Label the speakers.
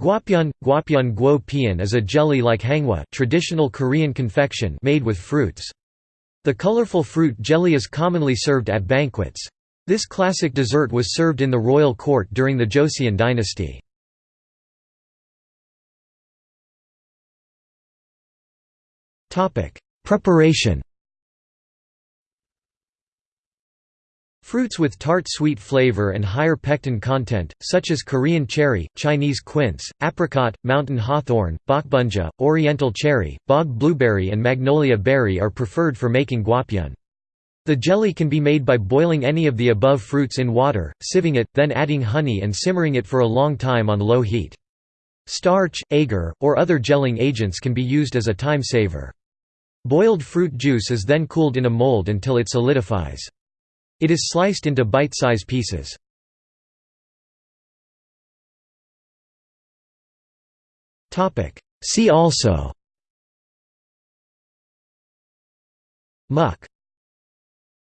Speaker 1: Gwapyeon, gwapyeon guo pian is a jelly like hangwa traditional Korean confection made with fruits. The colorful fruit jelly is commonly served at banquets. This classic dessert was served in the royal court during the Joseon dynasty. Preparation Fruits with tart sweet flavor and higher pectin content, such as Korean cherry, Chinese quince, apricot, mountain hawthorn, bokbunja, oriental cherry, bog blueberry and magnolia berry are preferred for making gwapyeon. The jelly can be made by boiling any of the above fruits in water, sieving it, then adding honey and simmering it for a long time on low heat. Starch, agar, or other gelling agents can be used as a time saver. Boiled fruit juice is then cooled in a mold until it solidifies. It is sliced into bite-size pieces. See also. Muk